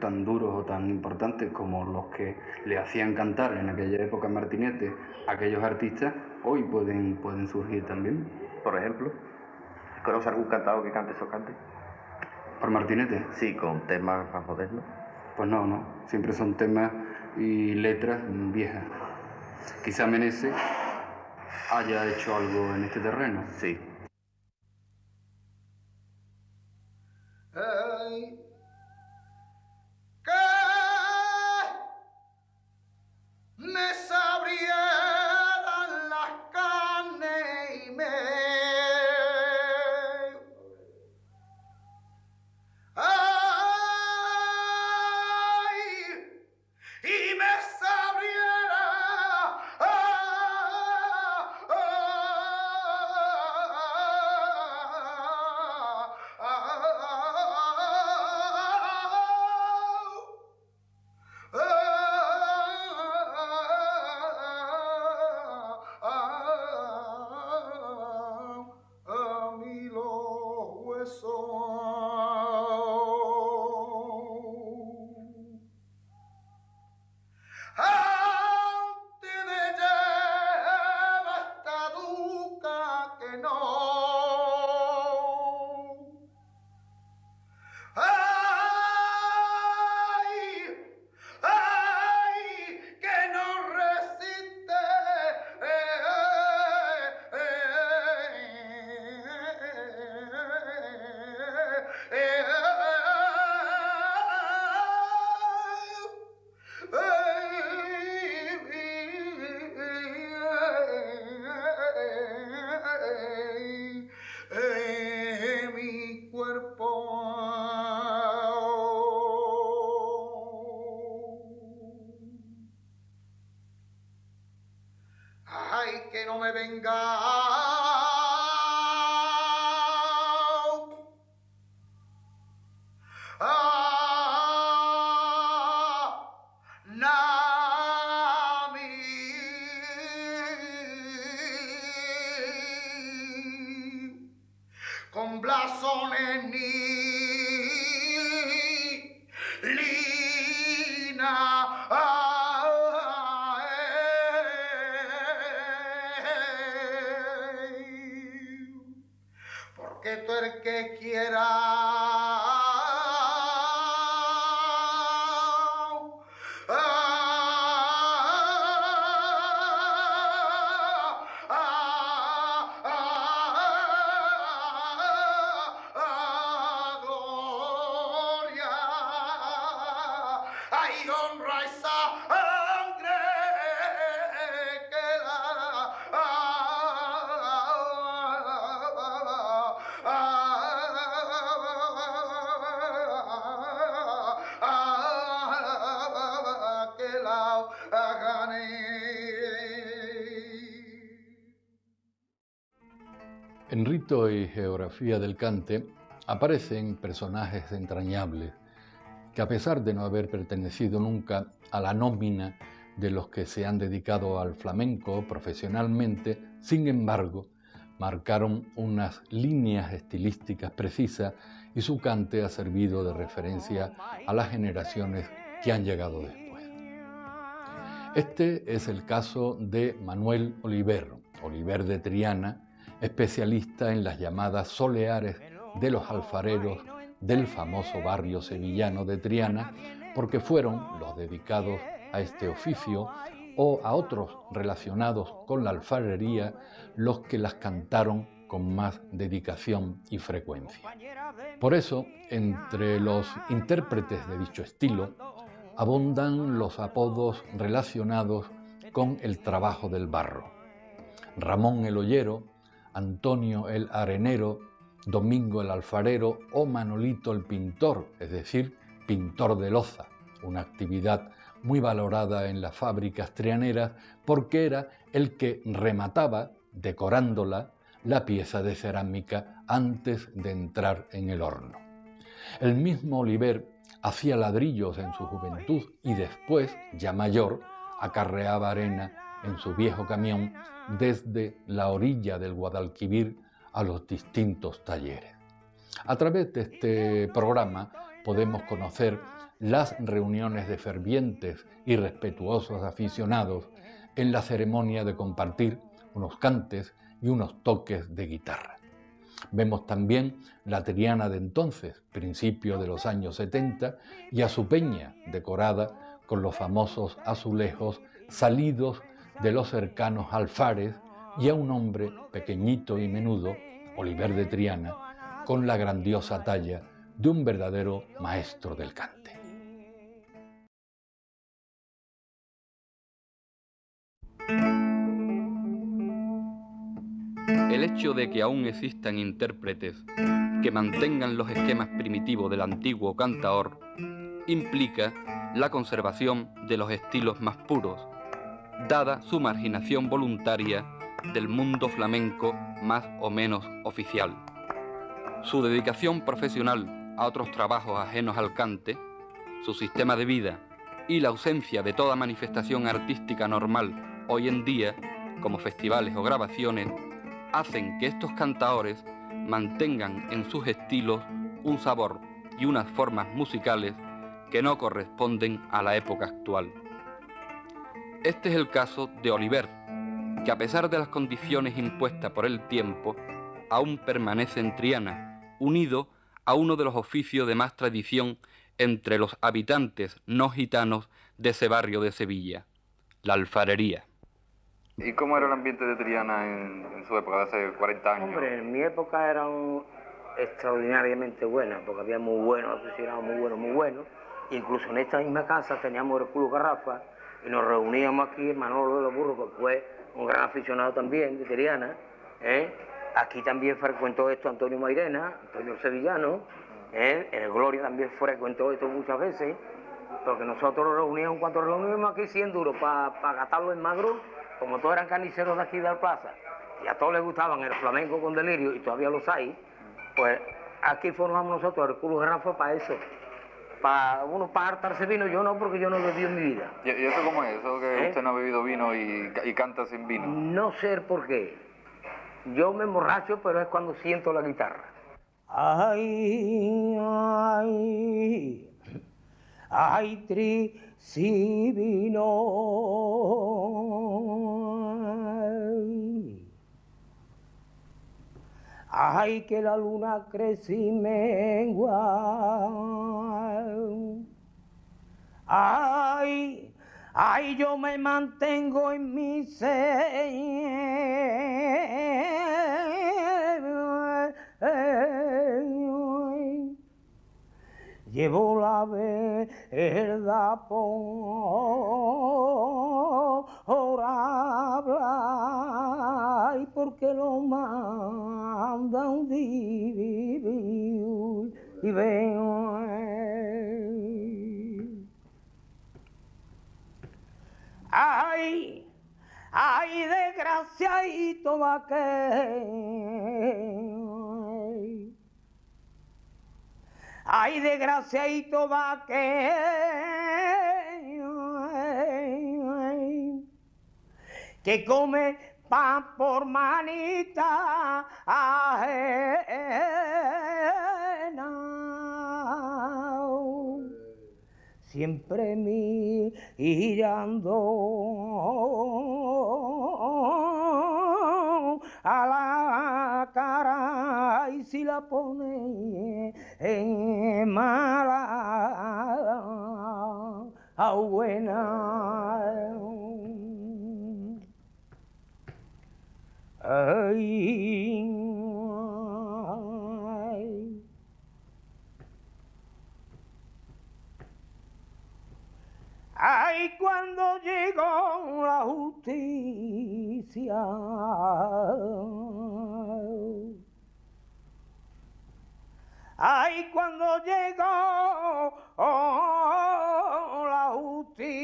tan duros o tan importantes como los que le hacían cantar en aquella época Martinete a aquellos artistas, hoy pueden, pueden surgir también. Por ejemplo, ¿conoce algún cantado que cante esos cantes? ¿Por Martinete? Sí, con temas más modernos. Pues no, no, siempre son temas y letras viejas. Quizá Menese haya hecho algo en este terreno. Sí. En Rito y Geografía del Cante aparecen personajes entrañables que a pesar de no haber pertenecido nunca a la nómina de los que se han dedicado al flamenco profesionalmente, sin embargo, marcaron unas líneas estilísticas precisas y su cante ha servido de referencia a las generaciones que han llegado después. Este es el caso de Manuel Oliver, Oliver de Triana, especialista en las llamadas soleares de los alfareros del famoso barrio sevillano de Triana, porque fueron los dedicados a este oficio o a otros relacionados con la alfarería los que las cantaron con más dedicación y frecuencia. Por eso, entre los intérpretes de dicho estilo, abundan los apodos relacionados con el trabajo del barro. Ramón el Ollero, Antonio el Arenero, Domingo el Alfarero o Manolito el Pintor, es decir, pintor de loza, una actividad muy valorada en las fábricas trianeras porque era el que remataba, decorándola, la pieza de cerámica antes de entrar en el horno. El mismo Oliver hacía ladrillos en su juventud y después, ya mayor, acarreaba arena en su viejo camión desde la orilla del Guadalquivir a los distintos talleres. A través de este programa podemos conocer las reuniones de fervientes y respetuosos aficionados en la ceremonia de compartir unos cantes y unos toques de guitarra. Vemos también la Triana de entonces, principio de los años 70, y a su peña decorada con los famosos azulejos salidos de los cercanos alfares y a un hombre pequeñito y menudo, Oliver de Triana, con la grandiosa talla de un verdadero maestro del cante. El hecho de que aún existan intérpretes que mantengan los esquemas primitivos del antiguo cantaor implica la conservación de los estilos más puros, dada su marginación voluntaria del mundo flamenco más o menos oficial. Su dedicación profesional a otros trabajos ajenos al cante, su sistema de vida y la ausencia de toda manifestación artística normal hoy en día, como festivales o grabaciones, hacen que estos cantaores mantengan en sus estilos un sabor y unas formas musicales que no corresponden a la época actual. Este es el caso de Oliver, que a pesar de las condiciones impuestas por el tiempo, aún permanece en Triana, unido a uno de los oficios de más tradición entre los habitantes no gitanos de ese barrio de Sevilla, la alfarería. ¿Y cómo era el ambiente de Triana en, su época, de hace 40 años? Hombre, en mi época era extraordinariamente buena, porque había muy buenos aficionados, muy buenos, muy buenos. Incluso en esta misma casa teníamos el Club Garrafa y nos reuníamos aquí, Manolo de los Burros, que fue un gran aficionado también de Triana. ¿eh? Aquí también frecuentó esto Antonio Mairena, Antonio Sevillano. ¿eh? En el Gloria también frecuentó esto muchas veces, porque nosotros nos reuníamos, cuando reuníamos aquí 100 duros para gastarlo en magro, como todos eran carniceros de aquí de la plaza, y a todos les gustaban el flamenco con delirio, y todavía los hay, pues aquí formamos nosotros el Club Garrafa para eso para uno para hartarse vino, yo no, porque yo no lo bebido en mi vida. ¿Y, eso cómo es? ¿Eso que ¿Eh? usted no ha bebido vino y, canta sin vino? No sé por qué. Yo me emborracho, pero es cuando siento la guitarra. Ay, ay, ay, tri, si vino. Ay, que la luna crece y mengua. Ay, ay, yo me mantengo en mi ser. Llevo la verdad por hablar, porque lo mandan vivir y veo. Ay, ay, desgraciadito vaquero. Ay, desgraciadito vaquero. Que come pan por manita ajena siempre mirando a la y si la pone en mala a buena. Ay, Ay, cuando llegó la justicia. Ay, cuando llegó la justicia.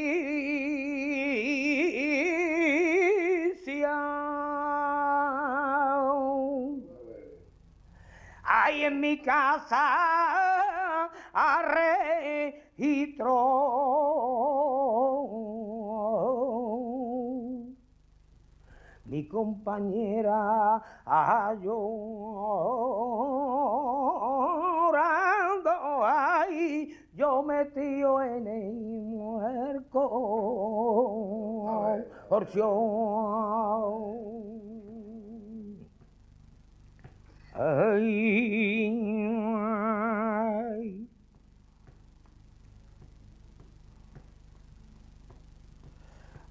Ay, en mi casa registro mi compañera ay, ay, yo metido en el muerco, Ay,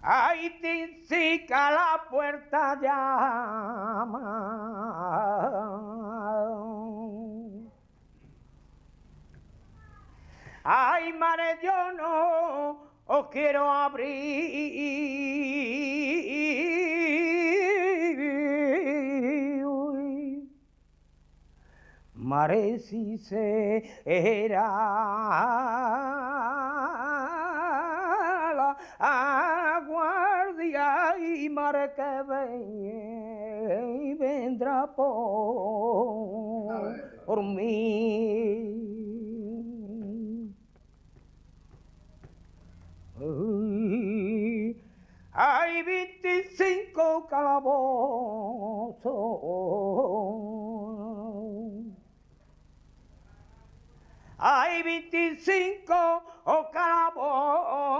Ay, tinsica la puerta llama. Ay, mare, yo no os quiero abrir. Mare, si se era la guardia y mare que ven, vendrá por, por mí. 25 calabozos. Hay 25 calabozos.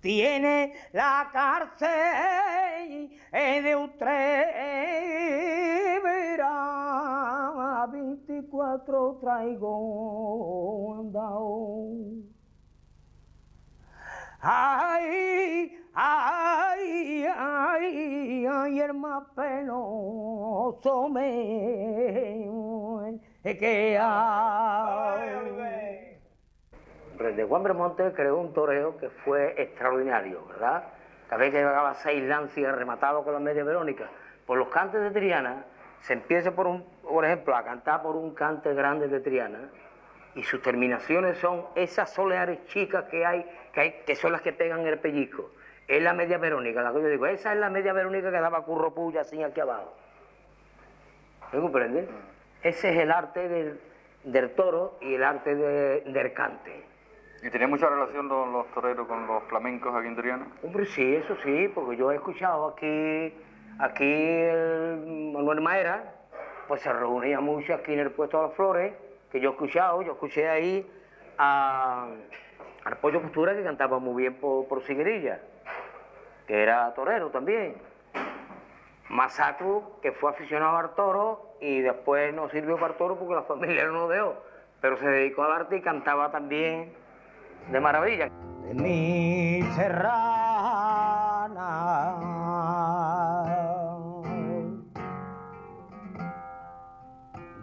Tiene la cárcel de Utrera, 24 traigo andao. Ay, ay, ay, ay, el más penoso me que hay. De Juan Bremonte creó un toreo que fue extraordinario, ¿verdad? Cada vez que llegaba seis lancias rematado con la media verónica. Por los cantes de Triana, se empieza por un, por ejemplo, a cantar por un cante grande de Triana, y sus terminaciones son esas soleares chicas que hay, que hay, que son las que pegan el pellizco. Es la media verónica, la que yo digo, esa es la media verónica que daba curro puya así aquí abajo. ¿Me comprendes? Ese es el arte del, del toro y el arte de- del cante. ¿Y tenía mucha relación los, los toreros con los flamencos aquí en Triana? Hombre, sí, eso sí, porque yo he escuchado aquí, aquí el Manuel Maera, pues se reunía mucho aquí en el puesto de las flores, que yo he escuchado, yo escuché ahí a, al Pollo Costura que cantaba muy bien por, por que era torero también. Masacru, que fue aficionado al toro y después no sirvió para el toro porque la familia no lo dejó, pero se dedicó al arte y cantaba también de maravilla. De mi serrana,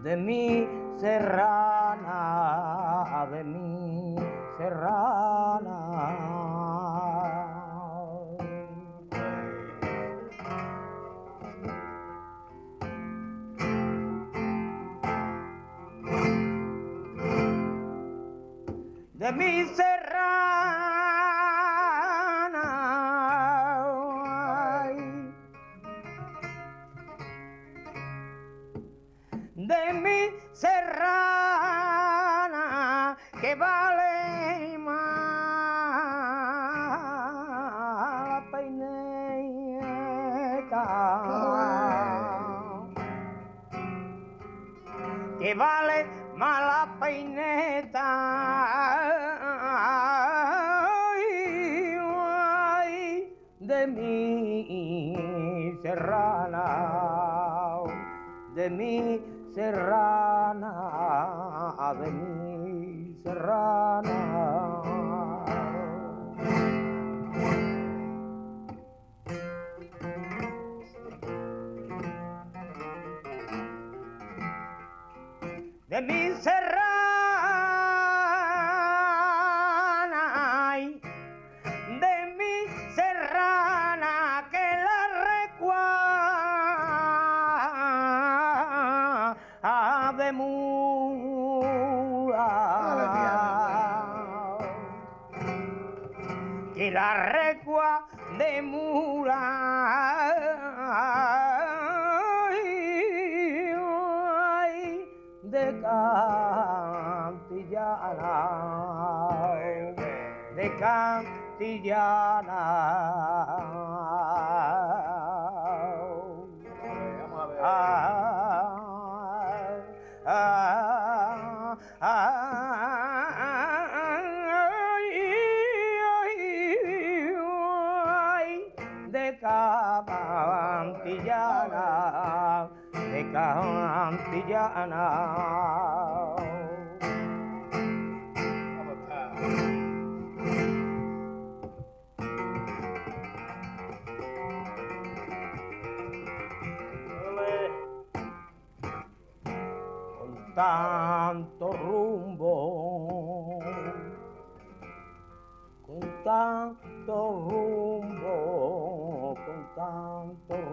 de mi serrana, de mi serrana. de mi serrana. Serrana, de mi serrana. de mi serrana, la recua de mula. de Cantillana, de Cantillana. Cantillana, de cantillana. tanto rumbo, con tanto rumbo, con tanto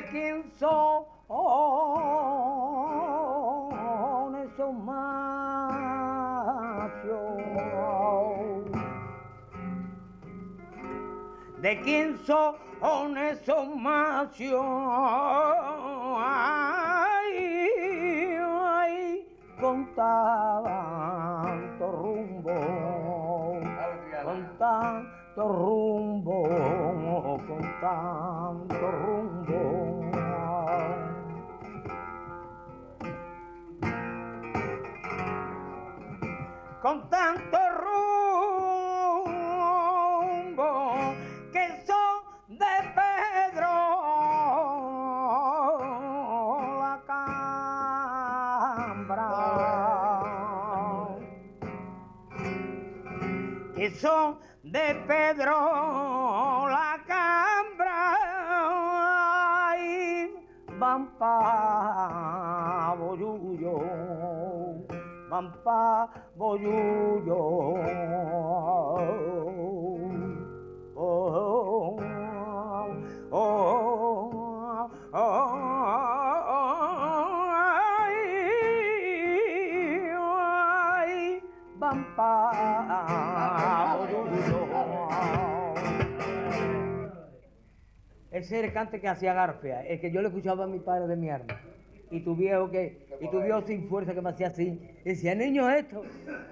de quién son esos machos, de quién son esos machos. con tanto rumbo, con tanto rumbo, con tanto Con tanto rumbo que son de Pedro la cambra. Que son de Pedro van pa Boyullo. Oh, oh, oh, oh. Ese era el cante que hacía Garfia, el que yo le escuchaba a mi padre de mi arma. Y tu viejo que, y tu viejo sin fuerza que me hacía así, decía, niño esto,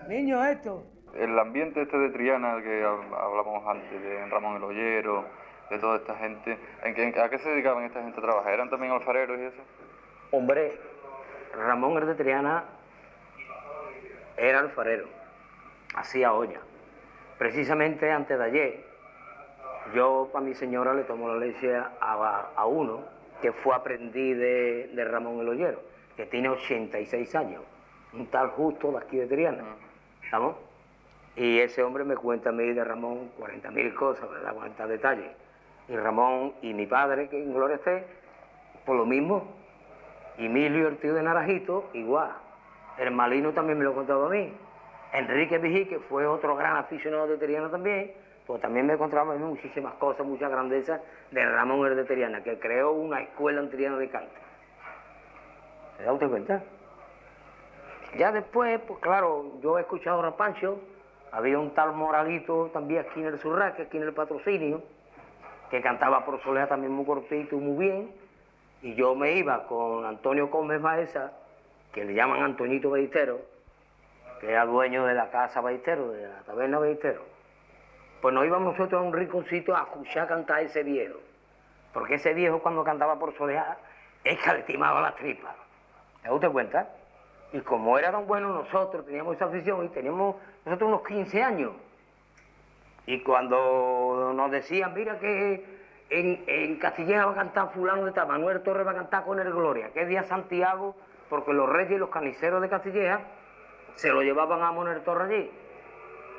niño esto. El ambiente este de Triana que hab- hablamos antes, de Ramón el Ollero, de toda esta gente, ¿en qué- en qué- ¿a qué se dedicaban esta gente a trabajar? ¿Eran también alfareros y eso? Hombre, Ramón el de Triana era alfarero, hacía olla. Precisamente antes de ayer, yo para mi señora le tomo la leche a, a uno que fue aprendiz de, de Ramón el Ollero, que tiene 86 años, un tal justo de aquí de Triana, ¿estamos? Y ese hombre me cuenta a mí de Ramón 40.000 cosas, ¿verdad? 40 detalles. Y Ramón y mi padre, que en gloria esté, por lo mismo, y Emilio, el tío de Naranjito, igual. El Malino también me lo contaba a mí. Enrique Vigí, que fue otro gran aficionado de Triana también, pues también me contaba a mí muchísimas cosas, muchas grandezas de Ramón el de Triana, que creó una escuela en Triana de cante. ¿Se da usted cuenta? Ya después, pues claro, yo he escuchado a Pancho, había un tal Moralito también aquí en el Surraque, aquí en el patrocinio, que cantaba por soleá también muy cortito y muy bien, y yo me iba con Antonio Gómez Baeza, que le llaman Antoñito Ballestero, que era dueño de la casa Ballestero, de la taberna Ballestero. Pues nos íbamos nosotros a un rinconcito a escuchar cantar a ese viejo, porque ese viejo cuando cantaba por soleá, es que le timaba las tripas. ¿Se da usted cuenta? Y como era tan bueno nosotros, teníamos esa afición y teníamos nosotros unos 15 años. Y cuando nos decían, mira que en, en Castilleja va a cantar fulano de tal, Manuel Torres va a cantar con el Gloria, que es día Santiago, porque los reyes y los caniceros de Castilleja se lo llevaban a Manuel Torres allí.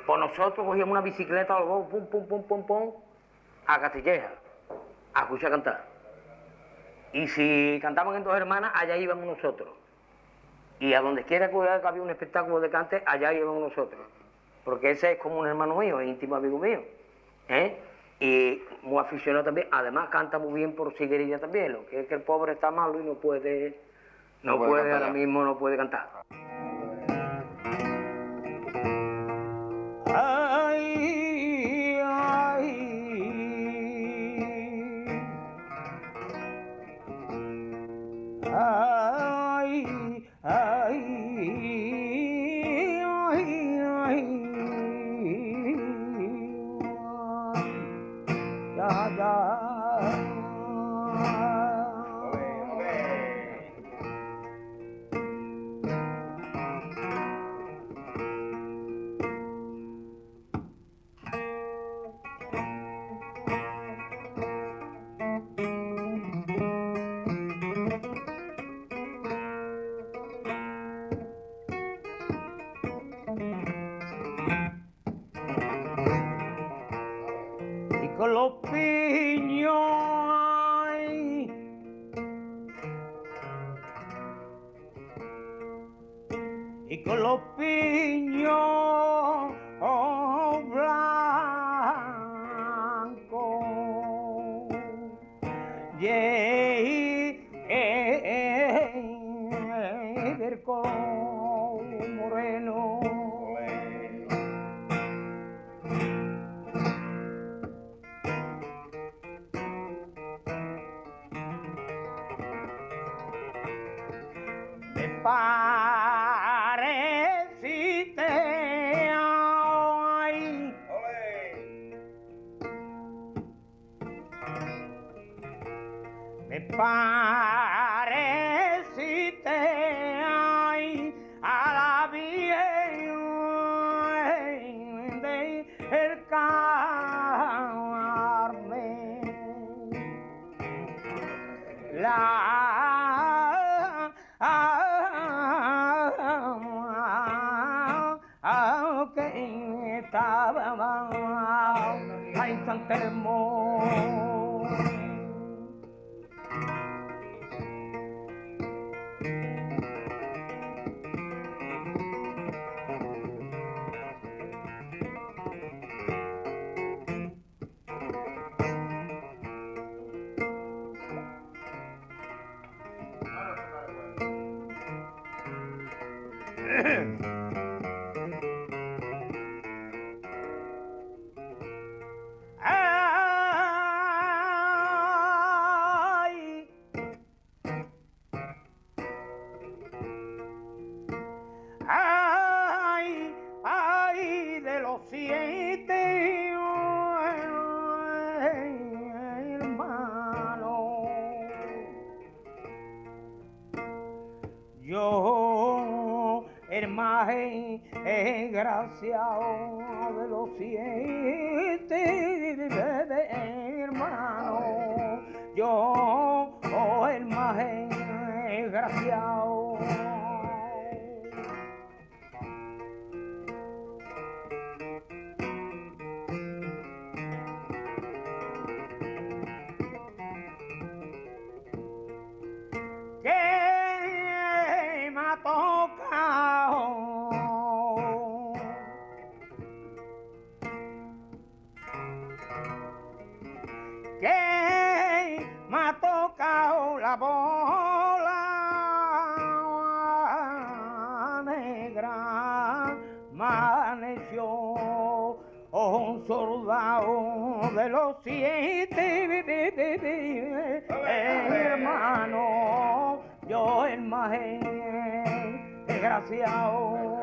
Pues nosotros cogíamos una bicicleta, los dos, pum, pum, pum, pum, pum, a Castilleja, a escuchar cantar. Y si cantaban en dos hermanas, allá íbamos nosotros. Y a donde quiera que había un espectáculo de cante, allá íbamos nosotros. Porque ese es como un hermano mío, íntimo amigo mío. ¿eh? Y muy aficionado también. Además canta muy bien por siguerilla también. Lo que es que el pobre está malo y no puede, no, No puede ahora mismo no puede cantar. goodbye. mensaje en gracia oh, de los cielos. de los siete hermanos, yo el más desgraciado.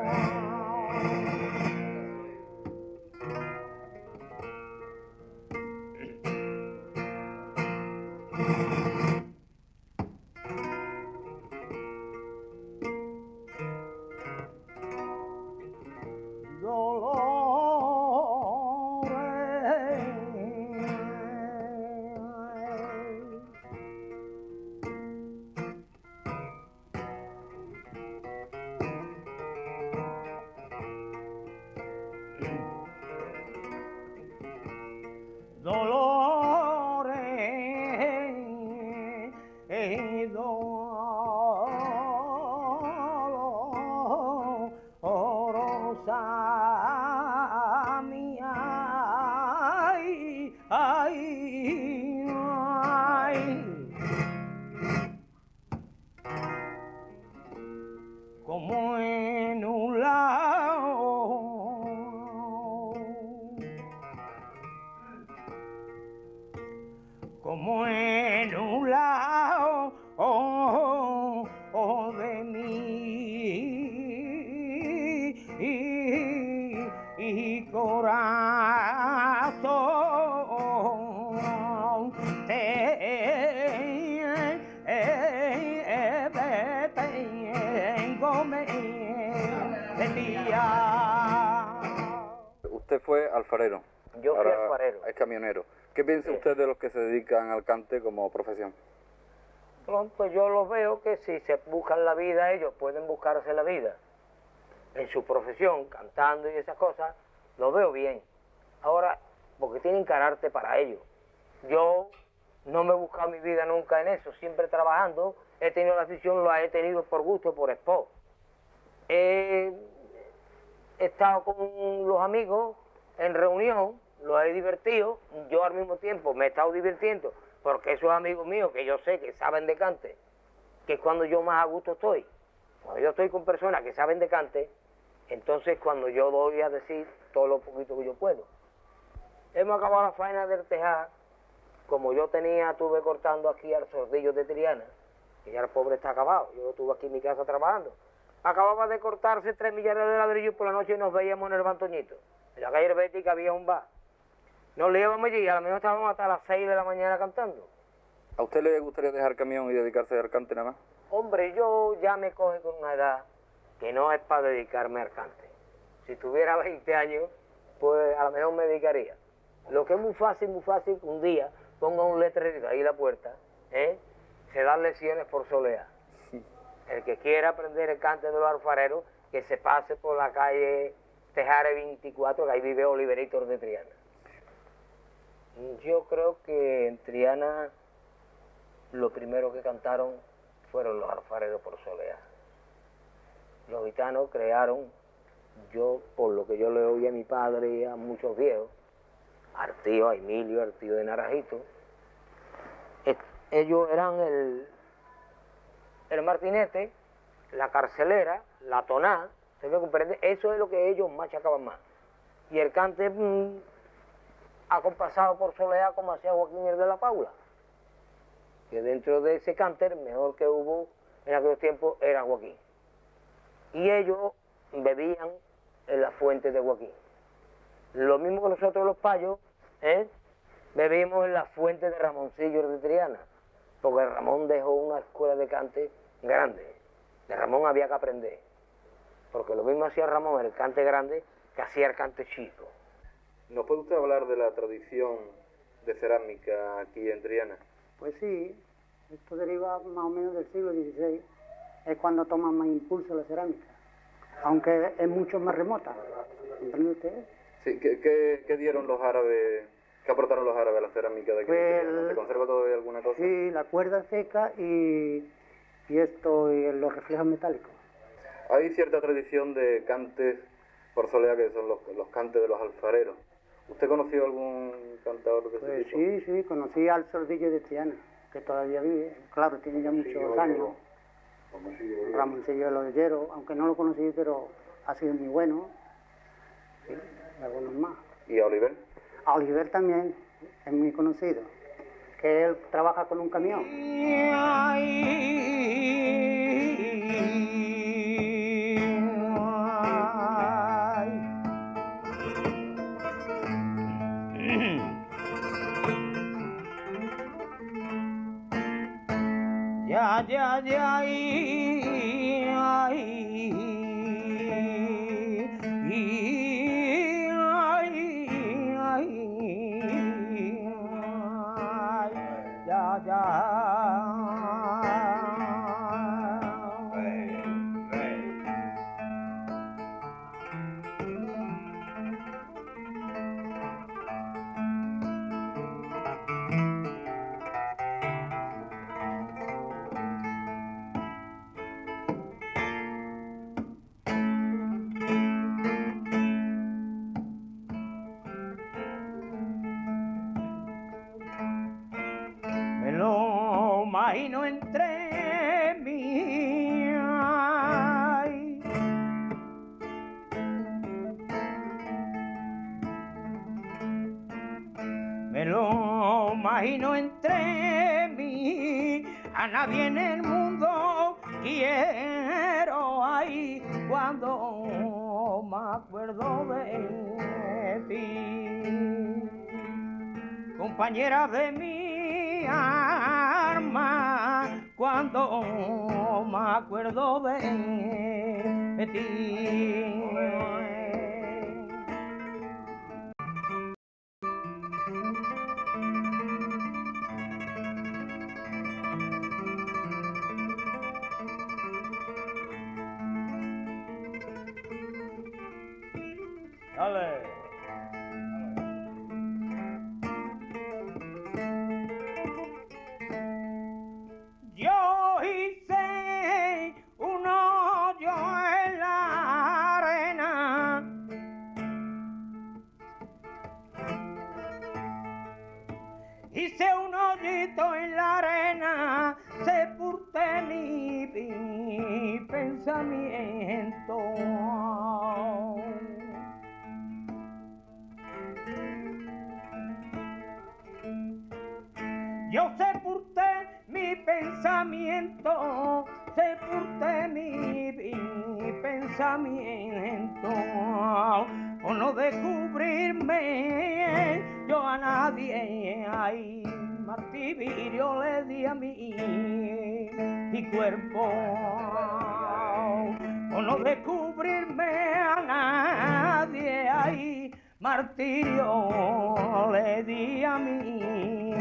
আমি fue alfarero. Yo fui alfarero. Es camionero. ¿Qué piensa sí. usted de los que se dedican al cante como profesión? Pues yo los veo que si se buscan la vida, ellos pueden buscarse la vida. En su profesión, cantando y esas cosas, lo veo bien. Ahora, porque tienen carácter para ello. Yo no me he buscado mi vida nunca en eso, siempre trabajando. He tenido la afición, la he tenido por gusto, por sport. He estado con los amigos, en reunión, lo he divertido, yo al mismo tiempo me he estado divirtiendo, porque esos amigos míos que yo sé que saben de cante, que es cuando yo más a gusto estoy. Cuando yo estoy con personas que saben de cante, entonces cuando yo doy a decir todo lo poquito que yo puedo. Hemos acabado la faena del tejar, como yo tenía, estuve cortando aquí al sordillo de Triana, que ya el pobre está acabado, yo estuve aquí en mi casa trabajando. Acababa de cortarse tres millares de ladrillos por la noche y nos veíamos en el Bantoñito. En la calle Herbética había un bar. Nos íbamos allí y a lo mejor estábamos hasta las seis de la mañana cantando. ¿A usted le gustaría dejar camión y dedicarse al cante nada más? Hombre, yo ya me coge con una edad que no es para dedicarme al cante. Si tuviera 20 años, pues a lo mejor me dedicaría. Lo que es muy fácil, muy fácil, un día ponga un letrerito ahí en la puerta, ¿eh? se dan lesiones por solear. El que quiera aprender el cante de los alfareros, que se pase por la calle Tejare 24, que ahí vive Oliveritos de Triana. Yo creo que en Triana lo primero que cantaron fueron los alfareros por solear. Los gitanos crearon, yo por lo que yo le oí a mi padre y a muchos viejos, al tío, a Emilio, al tío de Naranjito, ellos eran el, el martinete, la carcelera, la toná, ¿se me comprende? Eso es lo que ellos machacaban más. Y el cante mm, acompasado por soleá como hacía Joaquín el de la Paula. Que dentro de ese cánter, mejor que hubo en aquellos tiempos, era Joaquín. Y ellos bebían en la fuente de Joaquín. Lo mismo que nosotros los payos, ¿eh? bebimos en la fuente de Ramoncillo de Triana, porque Ramón dejó una escuela de cante grande. De Ramón había que aprender, porque lo mismo hacía Ramón el cante grande que hacía el cante chico. ¿Nos puede usted hablar de la tradición de cerámica aquí en Triana? Pues sí, esto deriva más o menos del siglo XVI, es cuando toma más impulso la cerámica, aunque es mucho más remota. ¿Comprende usted? Sí, ¿qué, dieron los árabes, qué aportaron los árabes a la cerámica de aquí? Pues ¿Se conserva todavía alguna cosa? Sí, la cuerda seca y, y esto, y los reflejos metálicos. Hay cierta tradición de cantes por soleá que son los, los cantes de los alfareros. ¿Usted conoció algún cantador de ese pues tipo? Sí, sí, conocí al Sordillo de Triana, que todavía vive. Claro, tiene ya muchos años. Ramoncillo de los Hierros, aunque no lo conocí, pero ha sido muy bueno. Sí, y algunos más. ¿Y a Oliver? A Oliver también es muy conocido, que él trabaja con un camión. Ya, ya, en el mundo quiero ahí cuando me acuerdo de ti. Compañera de mi arma, cuando me acuerdo de ti. Pensamiento. Yo sepulté mi pensamiento, sepulté mi, mi pensamiento, por no descubrirme yo a nadie, ay, martirio le di a mí mi cuerpo, no descubrirme a nadie, ay, martirio le di a mí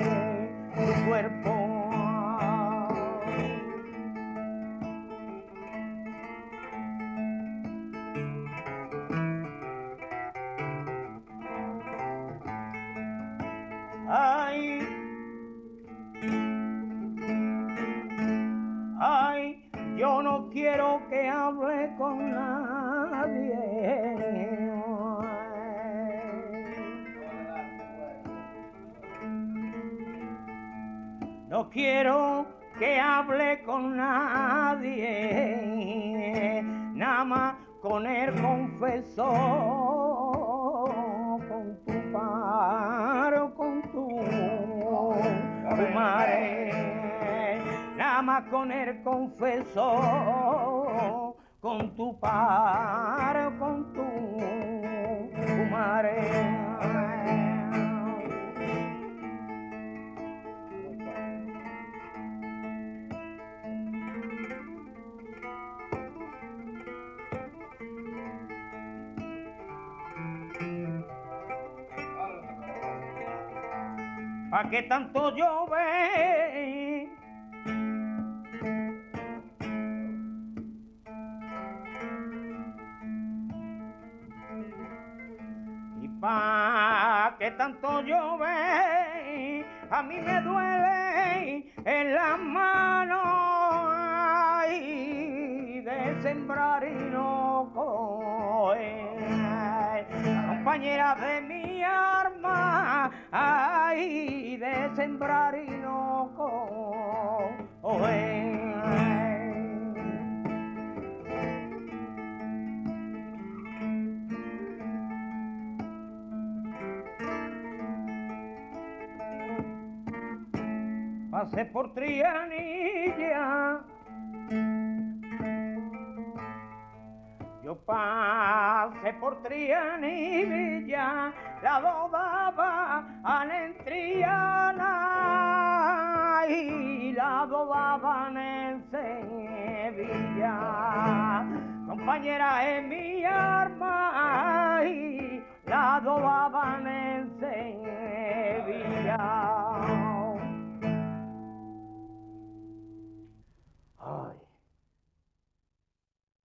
mi cuerpo. No quiero que hable con nadie, nada más con el confesor, con tu paro, con tu, tu madre, nada más con el confesor, con tu paro, con tu, tu madre. ¿Pa' qué tanto llover? ¿Y pa' qué tanto llover? A mí me duele en las manos ay, de sembrar y no coger. Compañera de mi arma, de sembrar y no. Pasé por Trianilla. Yo pasé por Trianilla, la dodaba en Triana y la dodaban en Sevilla. Compañera en mi arma y la dodaban en Sevilla.